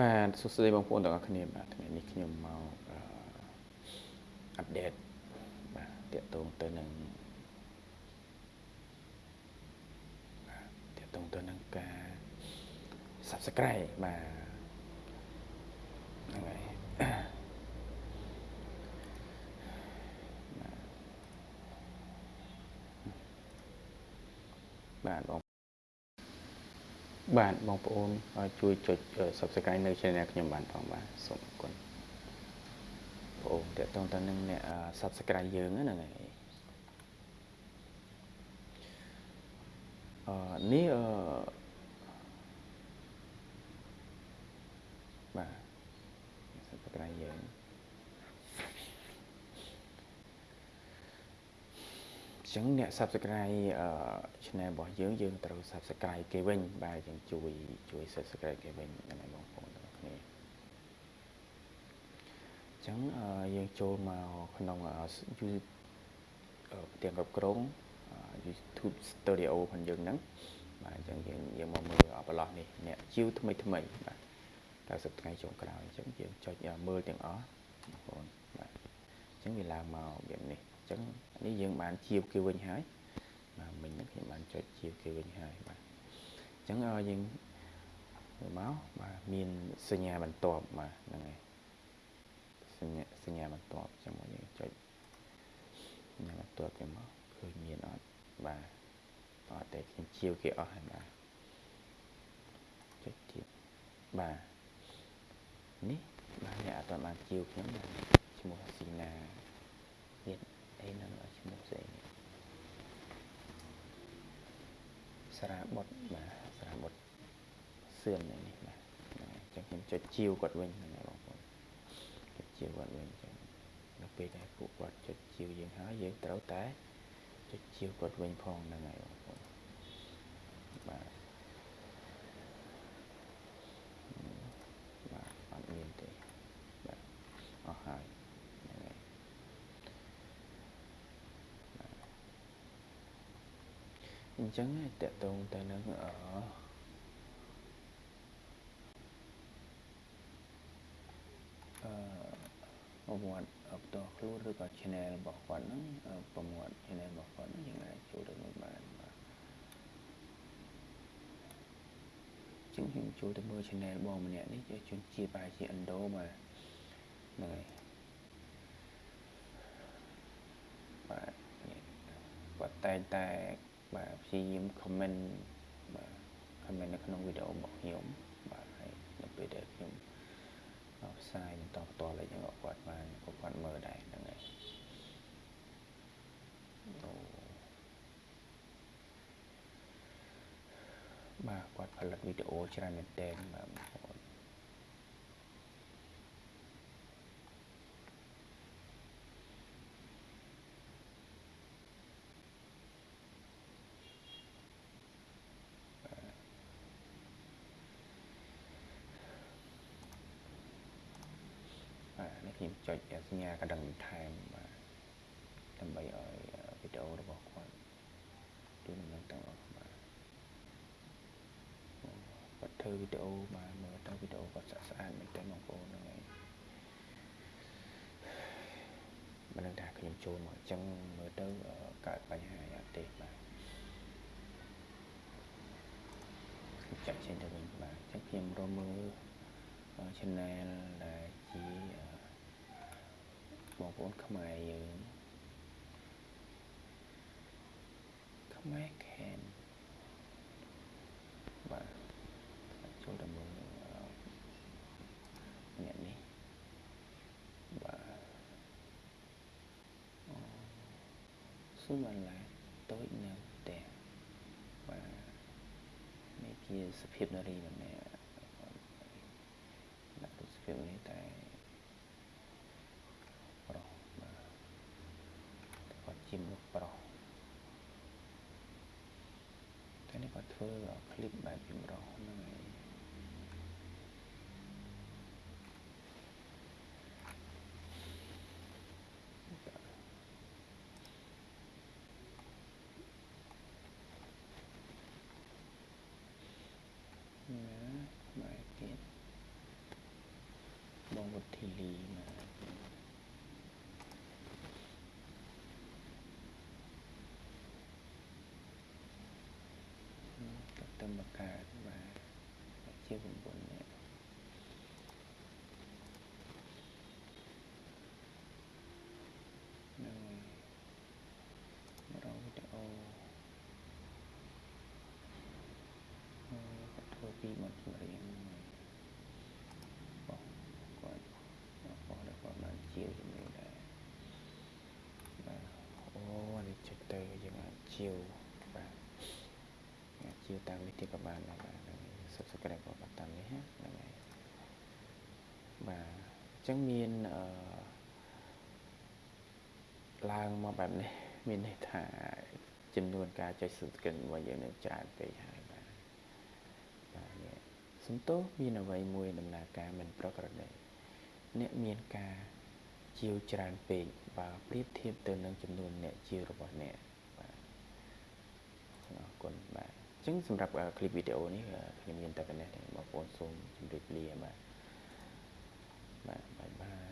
បាទសួស្តីបងប្អូនទាំងអស់គ្នាបាទថ្ងៃនេះខ្ញុំមកអាប់ដេតបាទតកតងទៅនឹងបាទតកតងទៅនឹងការ Subscribe បាទហ្នឹងហើយបាទបង បាទបងប្អូនជួយចុច Subscribe នៅ Channel ខ្ញុំបានផងបាទសូមអរគុណបងប្អូនតើតើតើនឹងអ្នក Subscribe យើងហ្នឹងហើយអឺនេះអឺបាទ Subscribe យើង ចឹងអ្នក Subscribe អឺ Channel របស់យើងយើងត្រូវ Subscribe គេវិញបាទយើងជួយជួយ Subscribe គេវិញហ្នឹងហើយបងប្អូនទាំងគ្នាចឹងយើងចូលមកក្នុង YouTube ទាំងគ្រប់គ្រង YouTube Studio របស់យើងហ្នឹងបាទអញ្ចឹងយើងយើងមកមើលប្រឡោះនេះអ្នកជីវថ្មីថ្មីបាទ90ថ្ងៃចុងក្រោយអញ្ចឹងយើងចុចមើលទាំងអស់បងប្អូនបាទអញ្ចឹងវាឡើងមកបែបនេះ ចឹងនេះយើងបានជាវគេវិញហើយបាទមិញហ្នឹងខ្ញុំបានចុចជាវគេវិញហើយបាទអញ្ចឹងឲ្យយើងមើលមកបាទមានសញ្ញាបន្ទាប់បាទហ្នឹងហើយសញ្ញាសញ្ញាបន្ទាប់ចឹងមកយើងចុចសញ្ញាបន្ទាប់ចឹងមកឃើញមានអត់បាទអត់តែខ្ញុំជាវគេអស់ហើយបាទចុចទៀតបាទនេះបាទអ្នកអត់បានជាវខ្ញុំឈ្មោះស៊ីណាទៀតអី នឹងឈ្មោះស្អីស្រាបុតបាទស្រាបុតសឿននេះបាទអញ្ចឹងខ្ញុំចុចជាវគាត់វិញហ្នឹងបងប្អូនចុចជាវគាត់វិញអញ្ចឹងនៅពេលដែលពួកគាត់ចុចជាវយើងហើយយើងត្រូវតែចុចជាវគាត់វិញផងហ្នឹងហើយបងប្អូនបាទបាទអត់មានទេបាទអស់ហើយ អញ្ចឹងតកតងទៅនឹងអអឺប្រវត្តិផ្ទាល់ខ្លួនឬក៏ channel របស់គាត់ហ្នឹងប្រវត្តិ channel របស់គាត់ហ្នឹងយើងអាចចូលទៅមើលបានបាទជាងខ្ញុំចូលទៅមើល channel បងម្នាក់នេះជាជនជាតិប្រហែលជាឥណ្ឌូបាទហ្នឹងហើយបាទគាត់តែងតែ បាទព្យាយាម comment បាទ comment នៅក្នុងវីដេអូរបស់ខ្ញុំបាទហើយនៅពេលដែលខ្ញុំផ្សាយបន្តផ្ទាល់អីចឹងគាត់បានគាត់មើលដែរហ្នឹងហើយបាទគាត់ផលិតវីដេអូច្រើនមែនទែនបាទ ខ្ញុំចុចសញ្ញាកណ្ដឹងបន្ថែមបាទដើម្បីឲ្យវីដេអូរបស់គាត់ទូនឹងទាំងអស់បាទគាត់ធ្វើវីដេអូបាទមើលទៅវីដេអូគាត់ស្អាតស្អាតមែនទែនបងប្អូនហ្នឹងហើយមិនដឹងថាខ្ញុំចូលមកអញ្ចឹងមើលទៅកើតបញ្ហាអត់ទេបាទចាក់ចេញទៅវិញបាទអញ្ចឹងខ្ញុំរកមើល channel ដែលជា បងប្អូនខ្មែរយើងខ្មែរខេនបាទចូលទៅមើលអ្នកនេះបាទស៊ូមអាឡាតូចនៅផ្ទះបាទនេះជាសភាពនារីម្នាក់ដាក់រូបសភាពនេះតែជាមនុស្សប្រុសតែ នេះគាត់ធ្វើคลิปបែបចម្រុះហ្នឹងហើយណាបែបទៀត បងវុធីលី មកទៅទៅមកកើតបាទជា9នាក់នឹងរងវីដេអូធ្វើពីមកចម្រៀងបោះគាត់បោះដល់គាត់បានជាជំនួយដែរបាទអូនេះចិត្តទៅយើងអាចជាវបាទអាចជាវ តាមនេះទៀតក៏បានដែរបាទ subscribe ក៏តាមនេះហ្នឹងហើយបាទអញ្ចឹងមានអឺឡើងមកបែបនេះមានន័យថាចំនួនការចុច subscribe របស់យើងនឹងច្រើនពេកហើយបាទបាទនេះសំទោសមានអ្វីមួយដំណើរការមិនប្រក្រតីអ្នកមានការជាវច្រើនពេកបើប្រៀបធៀបទៅនឹងចំនួនអ្នកជាវរបស់អ្នកបាទអរគុណបាទ អញ្ចឹងសម្រាប់คลิปវីដេអូនេះខ្ញុំមានតែប៉ុណ្ណេះទេបងប្អូនសូមជម្រាបលាបាទបាទបាយបាយ យ